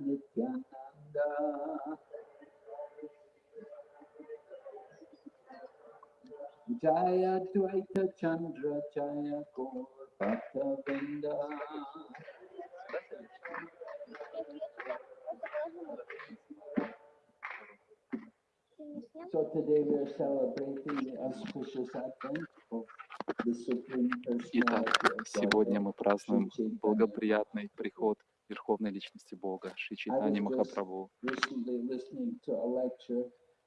Nityananda Jaya Dvaita Chandra Jaya Gaur Bhakta Vrinda So today we are celebrating the auspicious advent of the Supreme Итак, Personality of сегодня Godhead, мы празднуем Shri Chaitanya. благоприятный приход Верховной Личности Бога, Шри just- Махапрабху.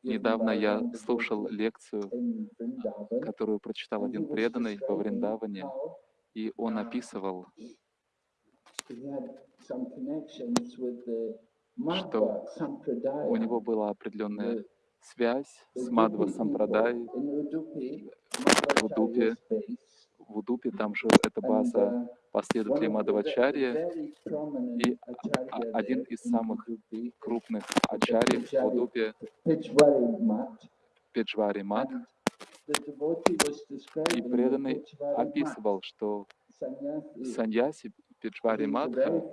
Недавно я слушал лекцию, которую прочитал один преданный во Вриндаване, и он описывал, Что у него была определенная связь с Мадва Сампрадай. В Удупе, в Удупе, там же эта база uh, последователей prominent и acharya а- один из самых крупных ачарьев в Удупе, Педжвари Мат, и преданный описывал, что. Саньяси Педжвари Матха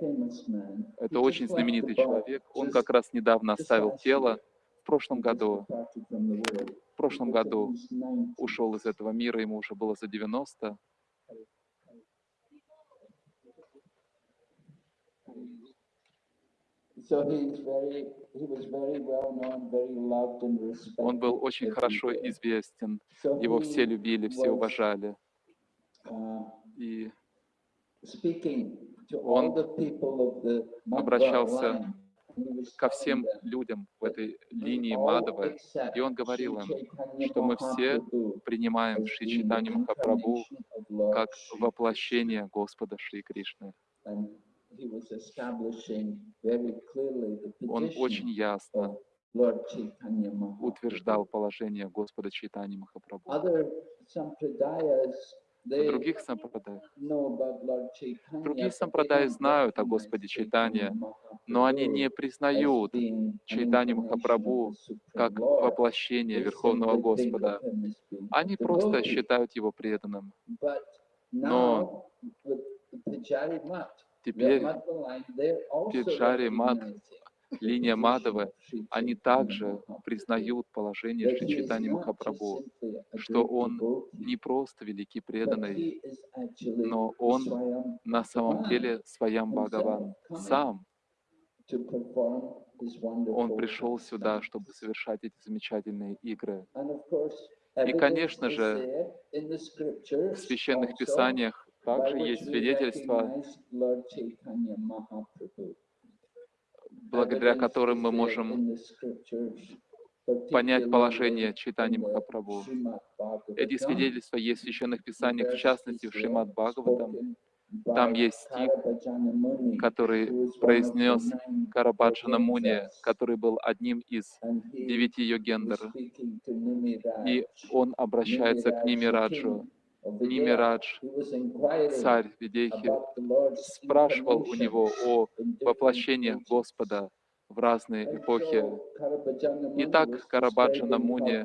Это очень знаменитый человек. Он как раз недавно оставил тело. В прошлом году, прошлом году in his 90s. ушел из этого мира, ему уже было за 90. So he's very, he was very well known, very loved and respected. Он был очень хорошо известен. Его все любили, все уважали. uh, И Он обращался ко всем людям в этой линии accept И он говорил им, что мы все принимаем Шри Чайтанью Махапрабху как воплощение Господа Шри Кришны. Он очень ясно утверждал положение Господа Чайтани Махапрабху. В других сампрадаях Другие сампрадаи знают о Господе Чайтане, но они не признают Чайтани Махапрабху как воплощение Верховного Господа. Они просто считают его преданным. Но теперь Пиджари Мат, линия Мадавы, они также признают положение Шри just Махапрабху, a что он не просто великий преданный, но он на самом деле Своям Бхагаван сам. Он пришел сюда, чтобы совершать эти замечательные игры. И, конечно же, В священных писаниях также есть we благодаря которым мы можем понять положение the Махапрабху. Эти свидетельства есть в священных писаниях, в частности в Шримад Бхагаватам, Там есть стих, который произнес Карабаджана Муни, который был одним из девяти Nimiraj, и он обращается к Нимираджу. Нимирадж, царь Lord's спрашивал у него о ages. Господа в разные эпохи. Итак, Карабаджана Муни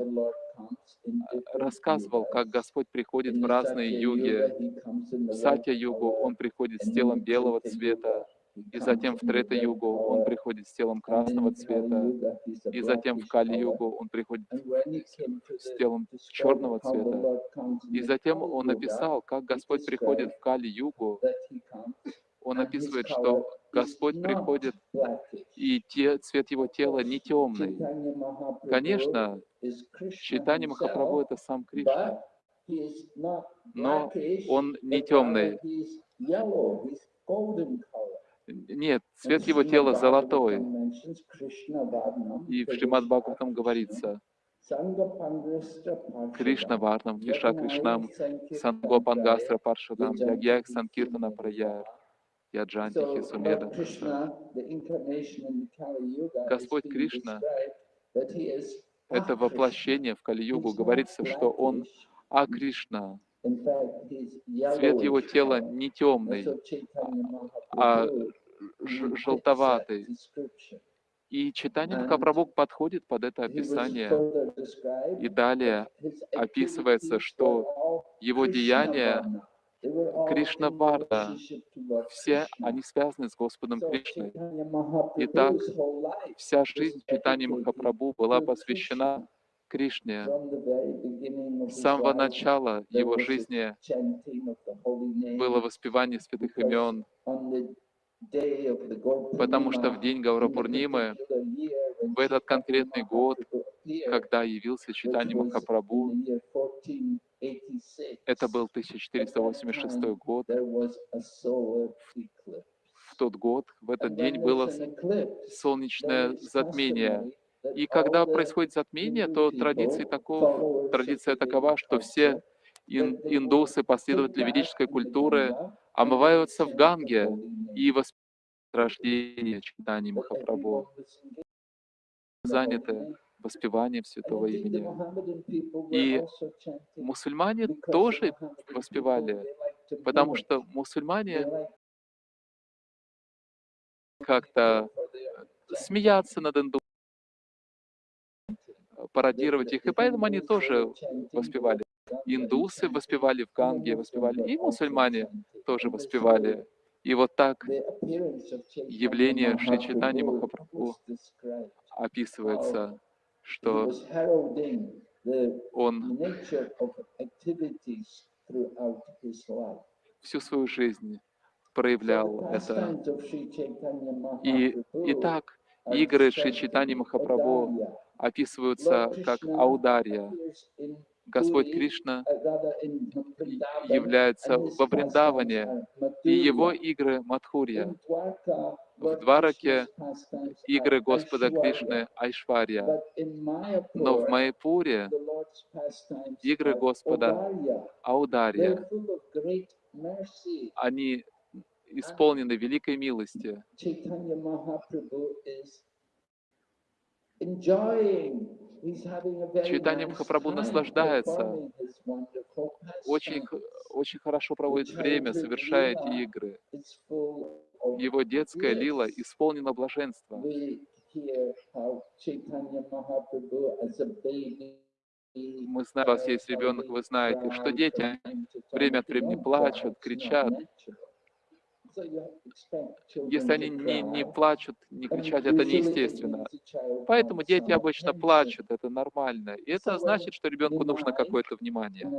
рассказывал, как. Господь приходит в разные юги. В color, он приходит с телом белого цвета, и затем в Трета-югу он приходит с телом красного цвета, и затем в. Кали-югу он приходит с телом черного цвета. И затем он Yuga, описал, как Господь приходит в Кали-югу. Он описывает, что Господь приходит, и те, цвет его тела не темный. Конечно, Чайтани Махапрабху это сам Кришна, но он не темный. Нет, цвет его тела золотой. И в Шримад Бхагаватам говорится, Кришна Варнам, Криша Кришнам, Сангопангастра Sankirtanтрaya, Паршадам, Yajanti Санкиртана Sumedha. Прая, Яджанти Хисумеда. Господь Кришна это воплощение в Кали-югу. Говорится, что он. А Кришна. Цвет его тела не темный, а желтоватый. И читание Махапрабху подходит под это описание. И далее описывается, что его деяния Varna. They were all Кришна in Варна, relationship to Lord все они связаны с Господом Кришной. Итак, Вся жизнь Читани Махапрабху была посвящена Кришне. С самого начала его жизни было воспевание святых имен, потому что в день when в этот конкретный год, когда явился which Читани was Махапрабху, in the year 1486, это был 1486 год, в тот год, в этот день было солнечное затмение. И когда происходит затмение, то people, традиция, таков, традиция такова, что все ин- индусы, последователи ведической культуры, омываются в Ганге и воспевают рождение Читани that Махапрабху, заняты воспеванием святого имени. И Мусульмане тоже воспевали, потому что мусульмане как-то смеяться над индусами, пародировать их, и поэтому они тоже воспевали. Индусы воспевали в Ганге, воспевали, и мусульмане тоже воспевали. И вот так явление Шри Mahaprabhu Махапрабху описывается, что он всю свою жизнь проявлял это. И итак, are игры Шри in Махапрабху. Описываются как аударья. Господь Кришна uh, является во Вриндаване, и его игры Мадхурья. В Двараке игры Господа. Кришны Айшварья. Но в pastimes игры Господа. Аударья. Они исполнены великой милости. Nice Махапрабху наслаждается, очень, очень хорошо проводит время, совершая эти игры. Его детская лила исполнена блаженства. Мы знаем, у вас есть ребенок, вы знаете, что дети время от времени плачут, кричат. Если они не, не плачут, не кричат, это неестественно. Поэтому дети обычно плачут, это нормально. И это значит, что ребенку нужно какое-то внимание.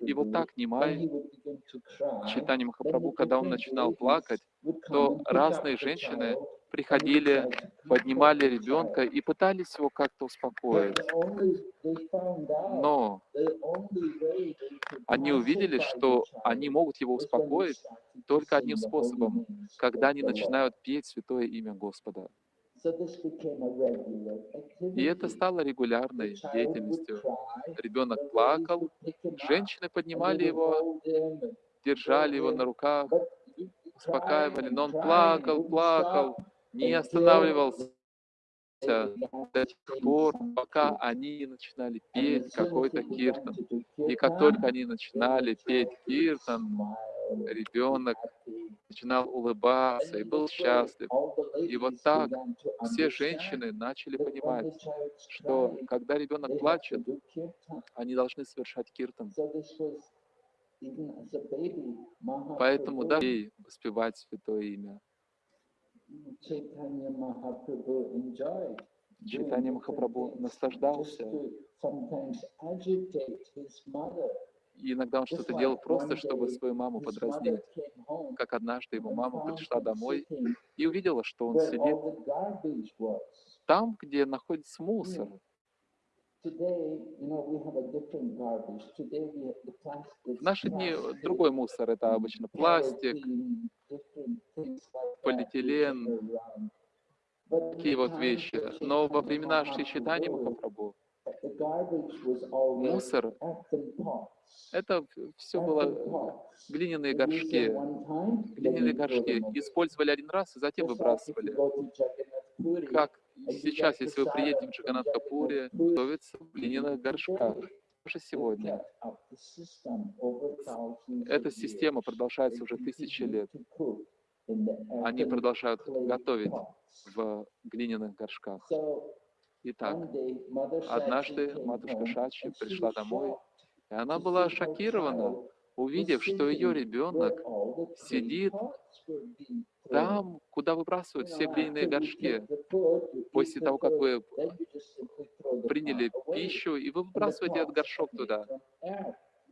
И вот так Нимай, Читани Махапрабху, когда он начинал плакать, то разные женщины приходили, поднимали ребенка и пытались его как-то успокоить. Но они увидели, что они могут его успокоить только одним способом, когда они начинают петь святое имя Господа. И это стало регулярной деятельностью. Ребенок плакал, женщины поднимали его, держали его на руках, успокаивали, но он плакал, плакал, не останавливался до тех пор, пока они начинали петь какой-то киртан. И как только они начинали петь киртан, ребенок начинал улыбаться и был счастлив. И вот так все женщины начали понимать, что когда ребенок плачет, они должны совершать киртан. Поэтому да, ей воспевать святое имя. Читание Махапрабху наслаждался. И иногда он что-то делал просто, чтобы свою маму подразнить. Как однажды его мама пришла домой и увидела, что он сидит там, где находится мусор. В наши дни другой мусор, это обычно пластик, полиэтилен, такие вот вещи. Но во времена Шри Чайтани Махапрабху мусор, это все было глиняные горшки. Глиняные горшки использовали один раз и затем выбрасывали. Как сейчас, если вы приедете в Джаганатхапуре, готовится в глиняных горшках. Даже сегодня. Эта система продолжается уже тысячи лет. Они продолжают готовить в глиняных горшках. Итак, однажды матушка Шачи пришла домой, и она была шокирована. увидев, что ее ребенок сидит там, куда выбрасывают все глиняные горшки. После того, как вы приняли пищу, и вы выбрасываете этот горшок туда.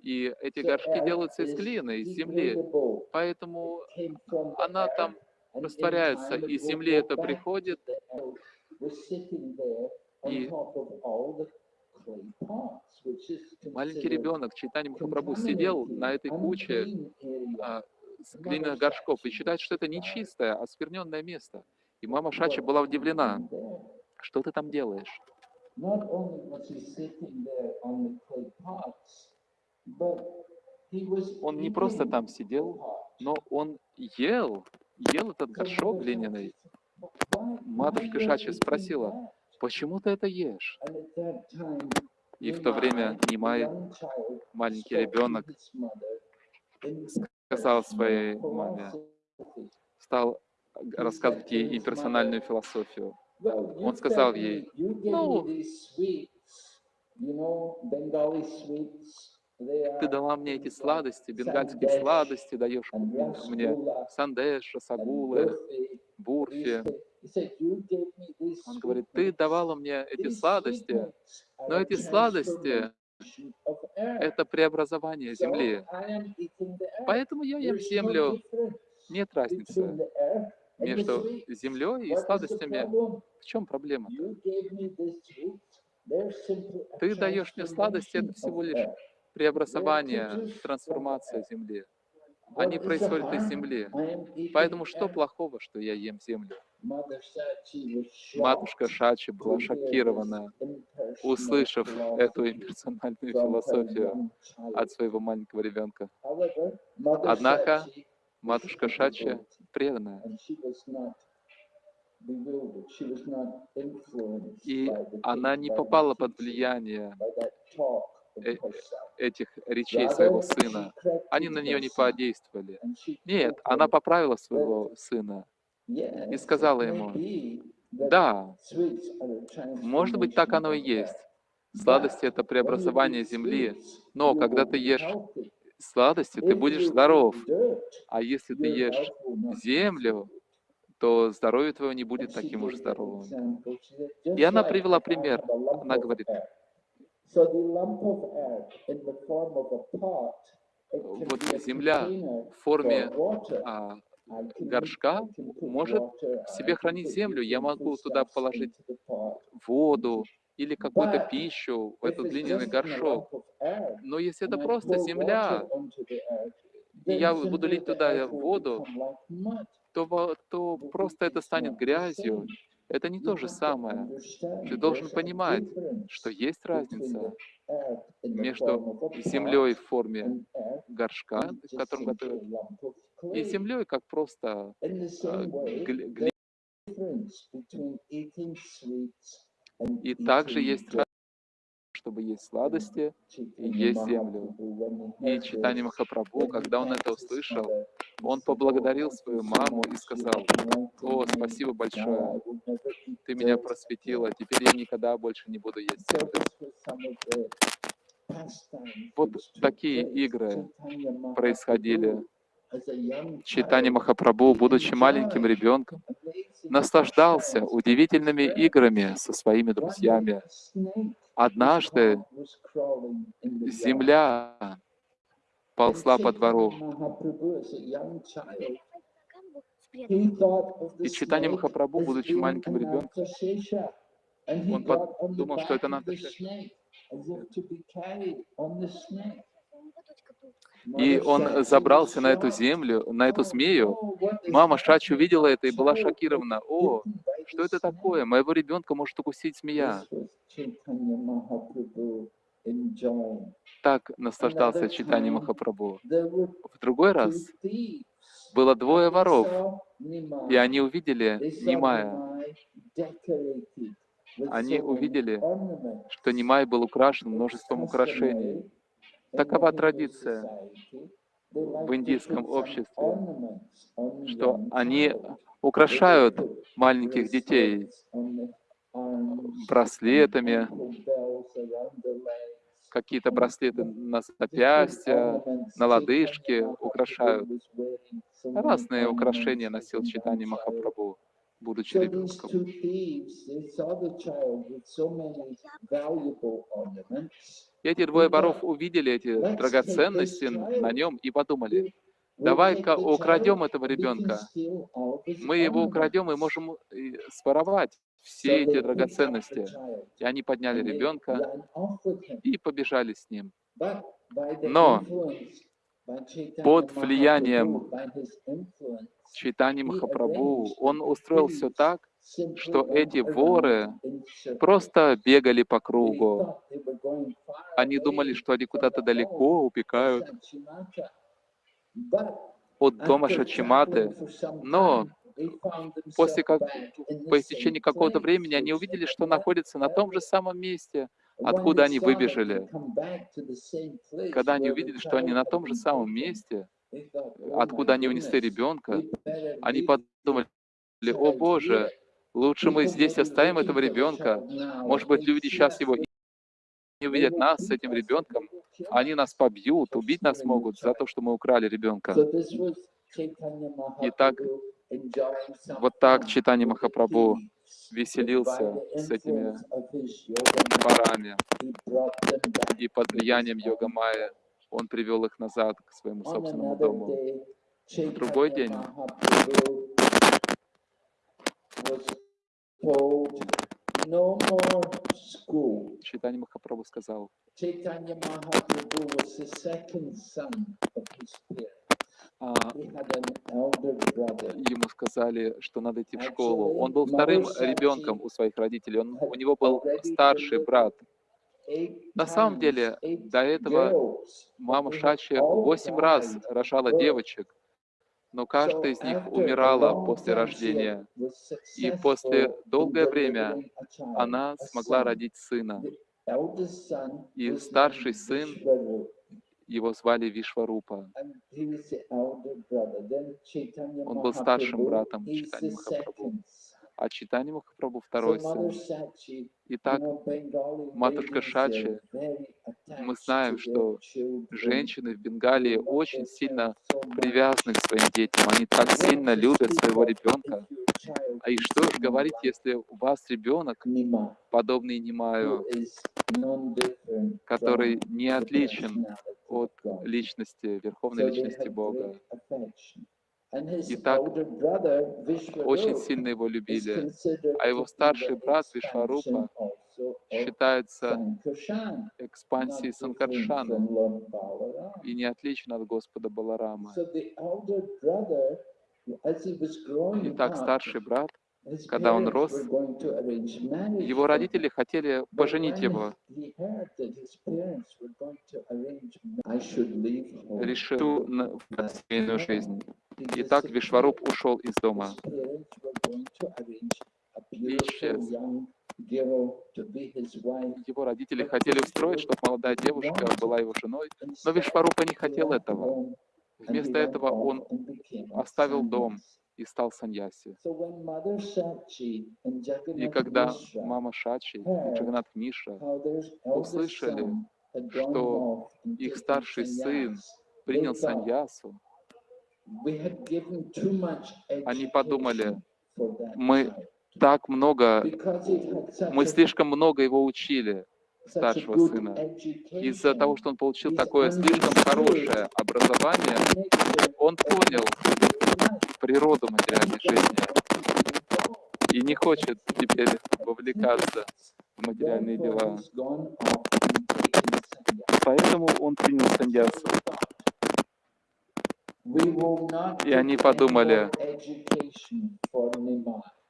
И эти горшки делаются из глины, из земли. Поэтому она там растворяется, и из земли это приходит, и маленький ребенок, Чайтани Махапрабху, сидел на этой куче а, с глиняных горшков и считает, что это не чистое, а место. И мама Шачи была удивлена. Что ты там делаешь? Он не просто там сидел, но он ел, ел этот горшок глиняный. Матушка Шачи спросила, почему ты это ешь? И в то время Нимай, маленький ребенок, сказал своей маме, стал рассказывать ей имперсональную философию. Он сказал ей, ну, ты дала мне эти сладости, бенгальские сладости, даешь мне сандеш, сагулы, бурфи. Он говорит, ты давала мне эти сладости, но эти сладости — это преобразование земли. Поэтому я ем землю. Нет разницы между землей и сладостями. В чем проблема? -то? Ты даешь мне сладости, это всего лишь преобразование, трансформация земли. Они происходят из земли. Поэтому что плохого, что я ем землю? Матушка Шачи была шокирована, услышав эту имперсональную философию от своего маленького ребенка. Однако матушка Шачи преданная. И она не попала под влияние э, этих речей своего сына. Они на нее не подействовали. Нет, она поправила своего сына и сказала ему, да, может быть, так оно и есть. Сладости — это преобразование земли, но когда ты ешь сладости, ты будешь здоров. А если ты ешь землю, то здоровье твое не будет таким уж здоровым. И она привела пример. Она говорит, вот земля в форме а, горшка может в себе хранить землю. Я могу туда положить воду или какую-то пищу в этот длинный горшок. Но если это просто земля, и я буду лить туда воду, то, то просто это станет грязью. Это не то же самое. Ты должен понимать, что есть разница между землей в форме горшка, в котором готовят, и землей, как просто глина. И также есть разница чтобы есть сладости и есть землю. И читание Махапрабху, когда он это услышал, он поблагодарил свою маму и сказал, «О, спасибо большое, ты меня просветила, теперь я никогда больше не буду есть землю». Вот такие игры происходили. Читание Махапрабху, будучи маленьким ребенком, наслаждался удивительными играми со своими друзьями. Однажды земля ползла по двору. И читание Махапрабху, будучи маленьким ребенком, он подумал, что это надо и он забрался на эту землю, на эту змею. Мама Шачи увидела это и была шокирована. О, что это такое? Моего ребенка может укусить змея. Так наслаждался читание Махапрабху. В другой раз было двое воров, и они увидели Нимая. Они увидели, что Нимай был украшен множеством украшений. Такова традиция в индийском обществе, что они украшают маленьких детей браслетами, какие-то браслеты на запястья, на лодыжке украшают. Разные украшения носил Читани Махапрабху, будучи ребенком. И эти двое воров увидели эти драгоценности на нем и подумали, давай-ка украдем этого ребенка. Мы его украдем и можем и своровать все эти драгоценности. И они подняли ребенка и побежали с ним. Но под влиянием Чайтани Махапрабху он устроил все так, что эти воры просто бегали по кругу. Они думали, что они куда-то далеко убегают от дома Шачиматы, но после как, по истечении какого-то времени они увидели, что находятся на том же самом месте, откуда они выбежали. Когда они увидели, что они на том же самом месте, откуда они унесли ребенка, они подумали, о Боже, лучше мы здесь оставим этого ребенка. Может быть, люди сейчас его не увидят нас с этим ребенком, они нас побьют, убить нас могут за то, что мы украли ребенка. Итак, вот так Читани Махапрабху веселился с этими парами, и под влиянием йога Майя он привел их назад к своему собственному дому. В другой день Читани Махапрабху сказал, а, ему сказали, что надо идти в школу. Он был вторым ребенком у своих родителей, он, у него был старший брат. На самом деле, до этого мама Шачи восемь раз рожала девочек, но каждая из них умирала после рождения. И после долгое время она смогла родить сына. И старший сын его звали Вишварупа. Он был старшим братом Читани Махапрабху. А Читани Махапрабху второй сын. Итак, матушка Шачи, мы знаем, что женщины в Бенгалии очень сильно привязаны к своим детям. Они так сильно любят своего ребенка. А и что же говорить, если у вас ребенок, подобный Нимаю, который не отличен от личности, верховной личности Бога. Итак, очень сильно его любили, а его старший брат Вишварупа считается экспансией Санкаршана и не отличен от Господа Баларама. Итак, старший брат когда он рос, его родители хотели поженить его. Решил на семейную жизнь. Итак, Вишваруп ушел из дома и исчез. Его родители хотели устроить, чтобы молодая девушка была его женой, но Вишварупа не хотел этого. Вместо этого он оставил дом и стал саньяси. И когда мама Шачи и Джаганат Миша услышали, что их старший сын принял саньясу, они подумали, мы так много, мы слишком много его учили, старшего сына. Из-за того, что он получил такое слишком хорошее образование, он понял природу материальной жизни и не хочет теперь вовлекаться в материальные дела. Поэтому он принял саньясу. И они подумали,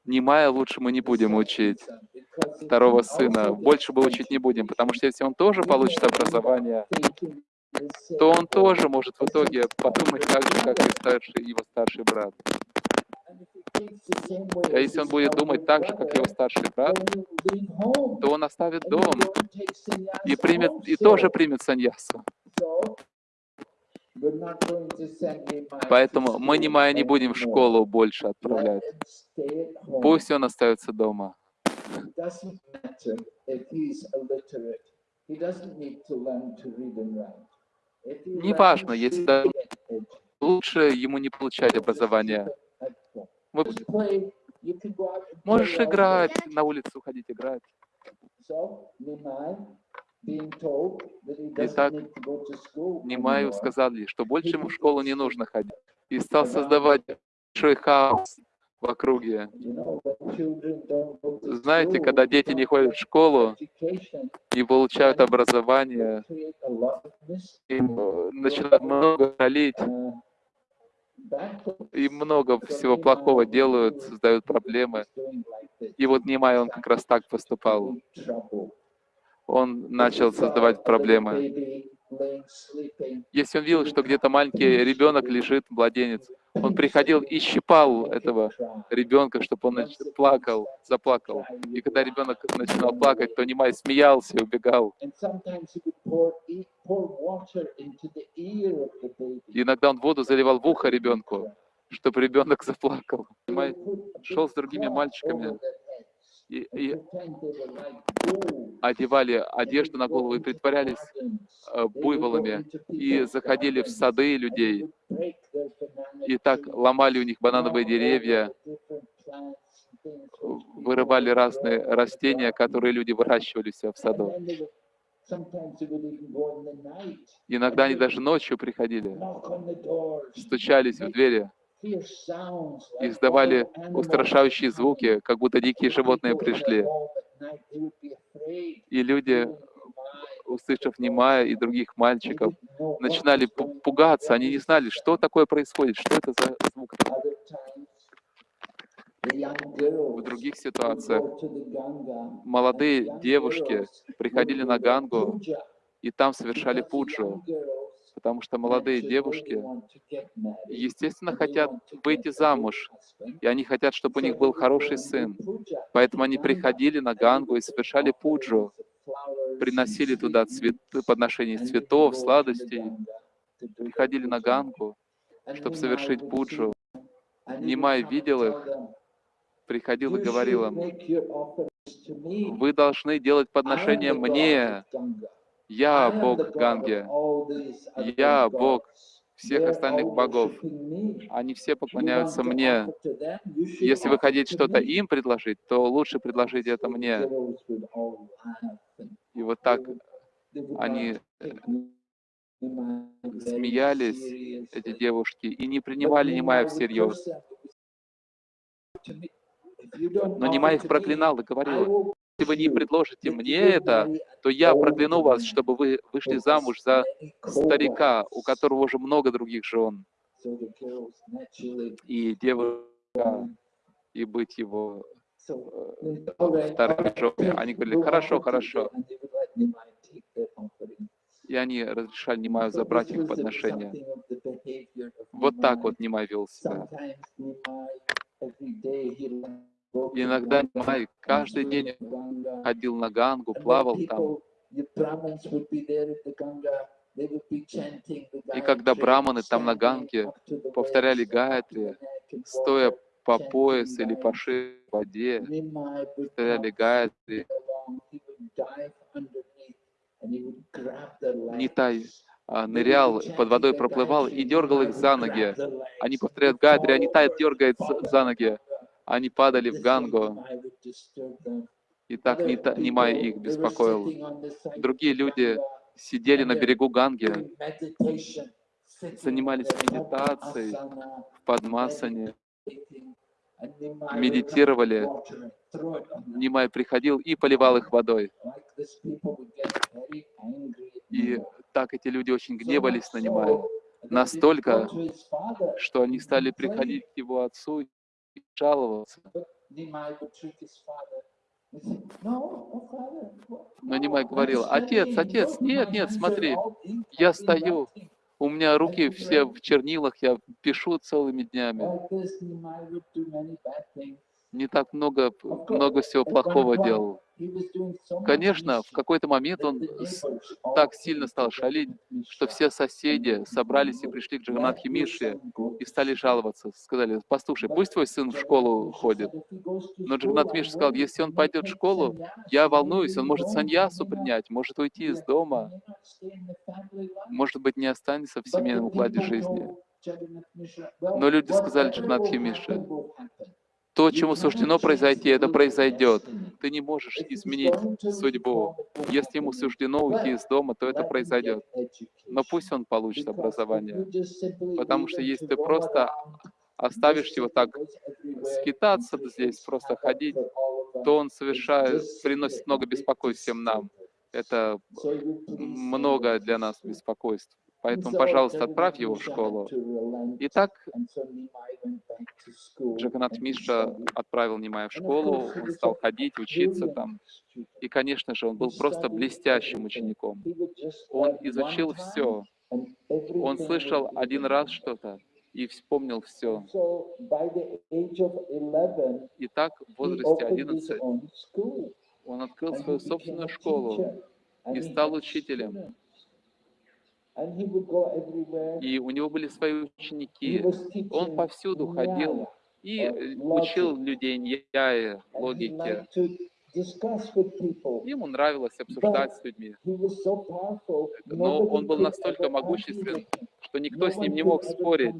Нимая лучше мы не будем учить второго сына, больше бы учить не будем, потому что если он тоже получит образование, то он тоже может в итоге подумать так же, как и старший, его старший брат. А если он будет думать так же, как его старший брат, то он оставит дом и, примет, и тоже примет саньясу. Поэтому мы Нимая не будем в школу больше отправлять. Пусть он остается дома. He doesn't need to learn to read and write. If Неважно, learns если лучше ему не получать образование. Вы можешь играть, на улицу ходить играть. Doesn't Итак, Немаю сказали, что больше ему в школу не нужно ходить. И стал создавать большой хаос в округе. Знаете, когда дети не ходят в школу и получают образование, им начинают много bad и много всего плохого делают, создают проблемы. И вот Немай, он как раз так поступал. Он начал создавать проблемы. Если он видел, что где-то маленький ребенок лежит, младенец, он приходил и щипал этого ребенка, чтобы он нач- плакал, заплакал. И когда ребенок начинал плакать, то Немай смеялся и убегал. Иногда он воду заливал в ухо ребенку, чтобы ребенок заплакал. Немай шел с другими мальчиками и, и одевали одежду на голову и притворялись э, буйволами и заходили в сады людей. И так ломали у них банановые деревья, вырывали разные растения, которые люди выращивали себя в саду. Иногда они даже ночью приходили, стучались в двери, издавали устрашающие звуки, как будто дикие животные пришли. И люди, услышав Немая и других мальчиков, начинали пу- пугаться, они не знали, что такое происходит, что это за звук. В других ситуациях молодые девушки приходили на Гангу и там совершали пуджу, потому что молодые девушки, естественно, хотят выйти замуж, и они хотят, чтобы у них был хороший сын. Поэтому они приходили на Гангу и совершали пуджу, приносили туда цветы, подношения цветов, сладостей, приходили на Гангу, чтобы совершить пуджу. Нимай видел их, приходил и говорил им, вы должны делать подношения мне, я Бог Ганги, я Бог всех остальных богов. Они все поклоняются мне. Если вы хотите что-то им предложить, то лучше предложите это мне. И вот так они смеялись, эти девушки, и не принимали Немая всерьез. Но Немай их проклинал и говорил, если вы не предложите мне это, то я прокляну вас, чтобы вы вышли замуж за старика, у которого уже много других жен, и девушка, и быть его э, вторыми женами. Они говорили, хорошо, хорошо. И они разрешали Немаю забрать их подношения. Вот так вот Немай вел себя. Иногда Немай каждый день ходил на Гангу, плавал там. И когда браманы там на Ганге повторяли Гаятри, стоя по пояс или по шею в воде, повторяли Гаятри, Нитай а, нырял, под водой проплывал и дергал их за ноги. Они повторяют Гайатри, а Нитай дергает за ноги. Они падали в Гангу, и так Нимай их беспокоил. Другие люди сидели на берегу Ганги, занимались медитацией в Падмасане, медитировали. Нимай приходил и поливал их водой. И так эти люди очень гневались на Нимая, настолько, что они стали приходить к его отцу жаловаться. Но Нимай говорил, отец, отец, нет, нет, смотри, я стою, У меня руки все в чернилах, я пишу целыми днями. Не так много, много всего плохого делал. Конечно, в какой-то момент он так сильно стал шалить, что все соседи собрались и пришли к Джаганатхе Мише и стали жаловаться. Сказали, послушай, пусть твой сын в школу ходит. Но Джаганат Миша сказал, если он пойдет в школу, я волнуюсь, он может саньясу принять, может уйти из дома, может быть, не останется в семейном укладе жизни. Но люди сказали Джаганатхи Мише, То, чему суждено произойти, это произойдет. Ты не можешь изменить судьбу. Если ему суждено уйти из дома, то это произойдет. Но пусть он получит образование. Потому что если ты просто Оставишь его так скитаться здесь, просто ходить, то он совершает, приносит много беспокойств всем нам. Это много для нас беспокойств. Поэтому, пожалуйста, отправь его в школу. Итак, Джаганат Миша отправил Нимая в школу, он стал ходить, учиться там. И, конечно же, он был просто блестящим учеником. Он изучил все. Он слышал один раз что-то и вспомнил все. Итак, в возрасте 11 он открыл свою собственную школу и стал учителем. И у него были свои ученики. Он повсюду ходил и э, учил людей ньяе, логике. Ему нравилось обсуждать с людьми. Но он был настолько могуществен, что никто с ним не мог спорить.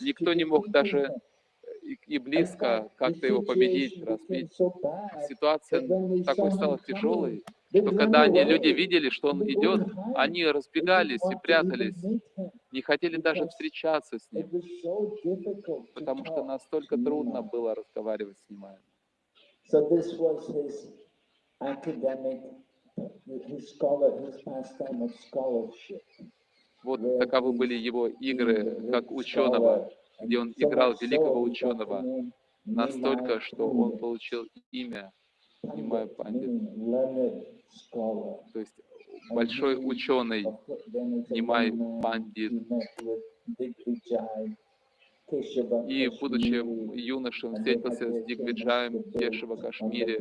Никто не мог даже и, и близко как-то его победить, разбить. Ситуация такой стала тяжелой, что когда они, люди видели, что он идет, они разбегались и прятались, не хотели даже встречаться с ним, потому что настолько трудно было разговаривать с ним. Вот таковы были его игры как ученого, где он играл великого ученого, настолько, что он получил имя Нимай Пандит, то есть большой ученый Нимай Пандит. И, будучи юношей, он встретился с Дигвиджаем в Кашмире,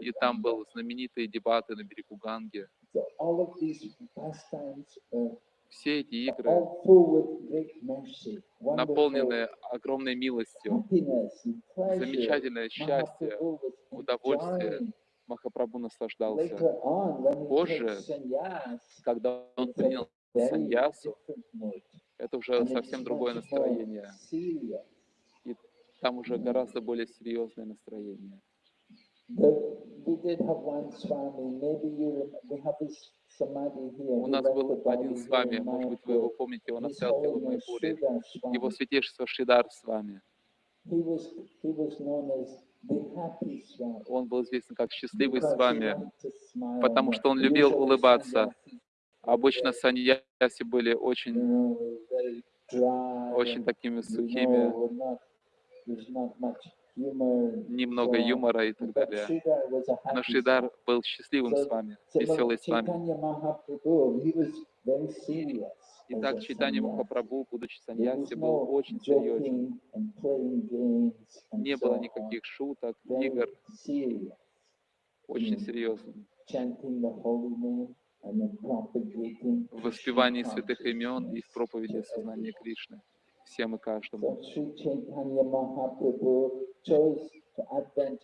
и там был знаменитые дебаты на берегу Ганги. Все эти игры наполнены огромной милостью, замечательное счастье, удовольствие. Махапрабху наслаждался. Позже, когда он принял саньясу, это уже совсем другое настроение. И там уже гораздо более серьезное настроение. У нас был один с вами, может быть, вы его помните, он оставил в Майпуре, его святейшество Шидар с вами. Он был известен как счастливый с вами, потому что он любил улыбаться. Обычно саньяси были очень, очень такими сухими, немного юмора и так далее. Но Шридар был счастливым с вами, веселый с вами. Итак, читание Махапрабху, будучи саньяси, был очень серьезен. Не было никаких шуток, игр. Очень серьезным. В воспевании святых имен и в проповеди сознания Кришны всем и каждому.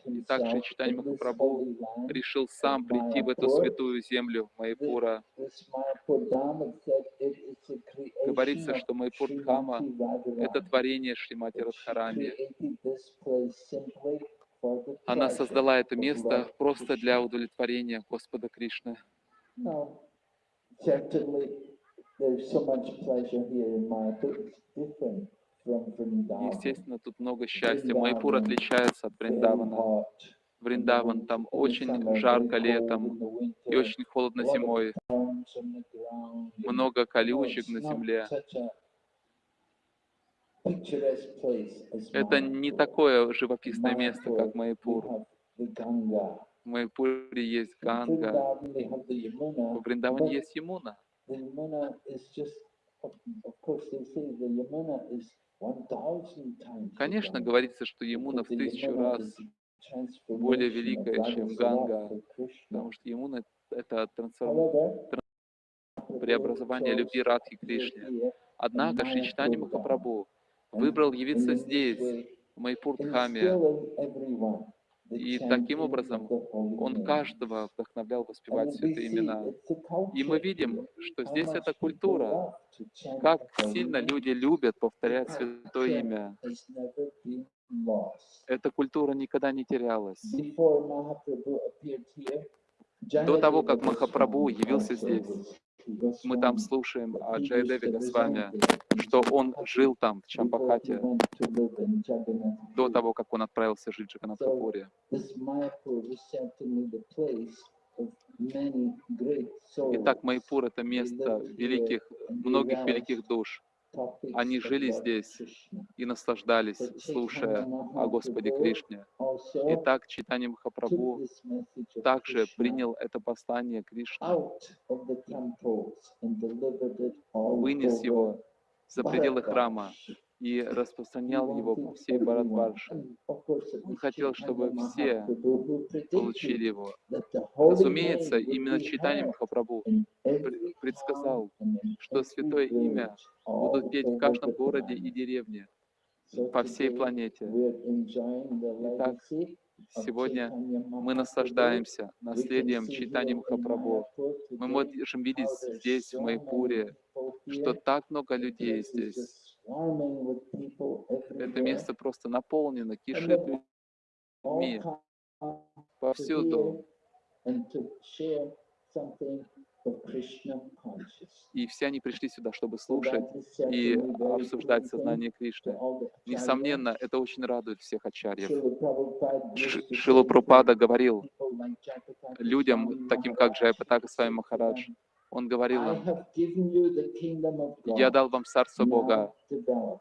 И также читание Махапрабху решил сам прийти в эту святую землю Майпура. Говорится, что Майпур Дхама — это творение Шримати Радхарани. Она создала это место просто для удовлетворения Господа Кришны. Естественно, тут много счастья. Майпур отличается от Вриндавана. Вриндаван там очень жарко летом и очень холодно зимой. Много колючек на земле. Это не такое живописное место, как Майпур. В Майпуре есть Ганга, в Вриндаване есть Ямуна. Конечно, говорится, что Ямуна в тысячу раз более великое, чем Ганга, потому что ему на- это трансформ- преобразование любви Радхи к to Кришне. appear in Однако Майяпур Махапрабху выбрал явиться здесь, в Майпурдхаме, и таким образом он каждого вдохновлял воспевать святые имена. И мы видим, что здесь это культура, как сильно люди любят повторять святое имя. Эта культура никогда не терялась. До того, как Махапрабху явился здесь, мы там слушаем that о he used Джайадеве to Госвами, reside there in что он жил там, в Чампахате, до того, как он отправился жить в Джаганатхапуре. Итак, Майпур — это место великих, многих великих душ. Они жили здесь и наслаждались, слушая о Господе Кришне. also Итак, Читание took Махапрабху также принял это послание Кришны, вынес его за пределы храма. И распространял его по всей it Он хотел, чтобы все получили его. Разумеется, именно Читание Махапрабху предсказал, что святое имя будут петь в каждом городе и деревне по всей планете. Итак, Сегодня мы наслаждаемся наследием Читания Махапрабху. Мы можем видеть здесь, в Майпуре, что так много людей здесь. Это место просто наполнено, кишит людьми повсюду. И все они пришли сюда, чтобы слушать и обсуждать сознание Кришны. Несомненно, это очень радует всех ачарьев. Srila Prabhupada Ш- used to Шила say to Прупада говорил людям, таким как Джайпатака said to Махарадж, он говорил им, «Я дал вам царство Бога,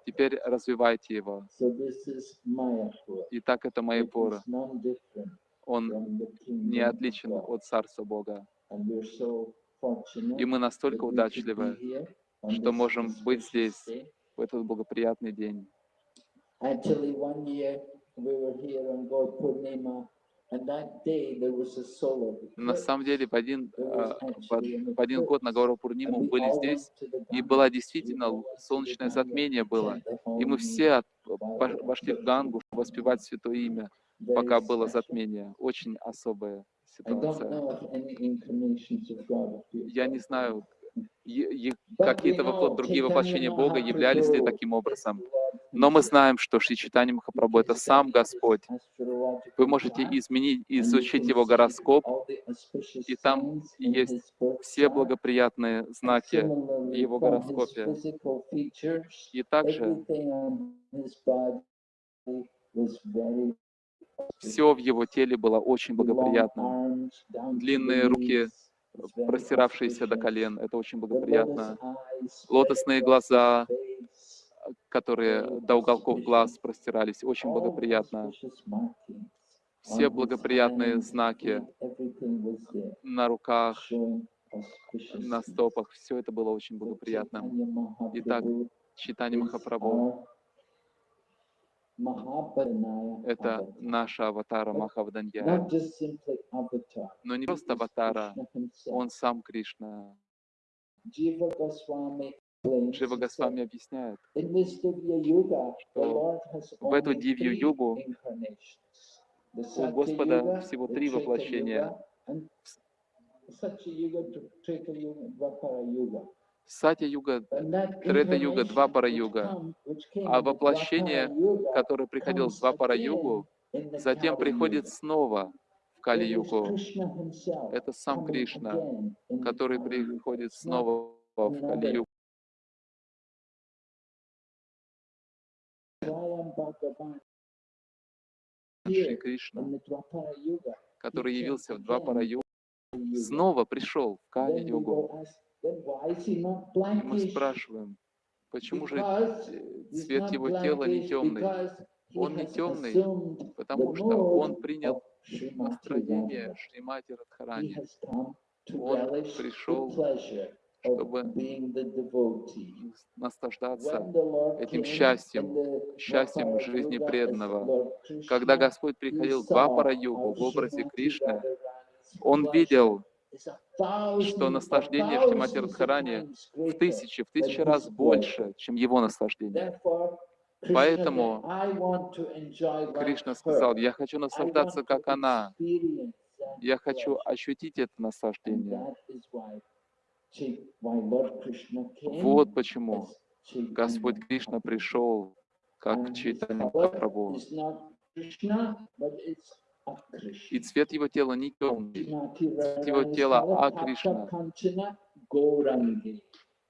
теперь развивайте его». И так это It Майяпур. is none different Он не отличен от царства Бога. И мы настолько удачливы что можем быть здесь. в этот благоприятный день. Actually, one year we were here on Gaur Purnima, На самом деле, в один, а, в один год на eclipse. Гауру And Пурниму we были здесь, и было действительно солнечное затмение было. И мы все вошли в Гангу, воспевать святое имя, пока было затмение. Очень особая ситуация. Я не знаю, какие-то вопло- know другие воплощения Бога являлись ли таким образом. Но мы знаем, что Шри Читани Махапрабху — это сам Господь. Вы можете изменить, изучить его гороскоп, и там есть все благоприятные знаки в его гороскопе. И также все в его теле было очень благоприятно. Длинные руки, простиравшиеся до колен, это очень благоприятно. Лотосные глаза, которые до уголков глаз простирались, очень благоприятно. Все благоприятные знаки на руках, на стопах, все это было очень благоприятно. Итак, Читание Махапрабху это наша аватара avatar. Но не просто аватара, он сам Кришна. Джива Госвами объясняет, что в эту Дивью Югу у Господа всего три воплощения. That Трета-юга, which came А воплощение, Dvapara Yuga который приходил в comes Двапара-югу, again in the затем приходит снова в Кали-югу. Это сам Кришна, который приходит снова в Кали-югу. Шри Кришна, который явился в in the Yuga. снова пришел в Кали-югу. И мы спрашиваем, почему же э, цвет его тела не темный? Он не темный, потому что он принял настроение. Шримати Радхарани, Он пришел, чтобы наслаждаться этим счастьем, счастьем жизни преданного. Когда Господь приходил в how в образе Кришны, Он видел, что наслаждение в of Радхарани в тысячи, в тысячи раз больше, чем его наслаждение. Поэтому said, "I want to enjoy like Кришна сказал, я хочу наслаждаться, как она. Я хочу pleasure." ощутить это наслаждение. Вот почему Господь Кришна пришел как Чайтанья color И цвет его тела не темный. Shrimati его тела color, А Tapta Кришна. Kanchana Gaurangi.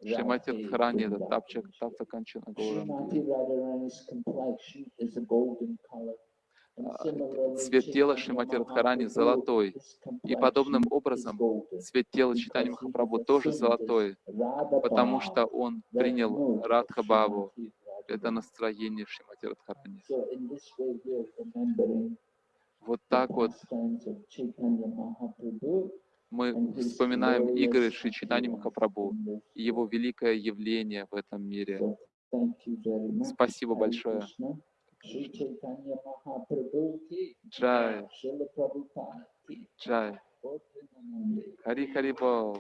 Шримати Радхарани, это Гауранги. Golden color. And А, Цвет тела Шримати Радхарани золотой. И подобным образом цвет тела Читани Махапрабху тоже золотой, потому что он принял Радха Баву. Это настроение Шримати Радхарани. Вот так вот мы вспоминаем игры glorious Шри Читани appearance Махапрабху и его великое явление в этом мире. Спасибо большое. Джай, Джай. Хари Хари Бол.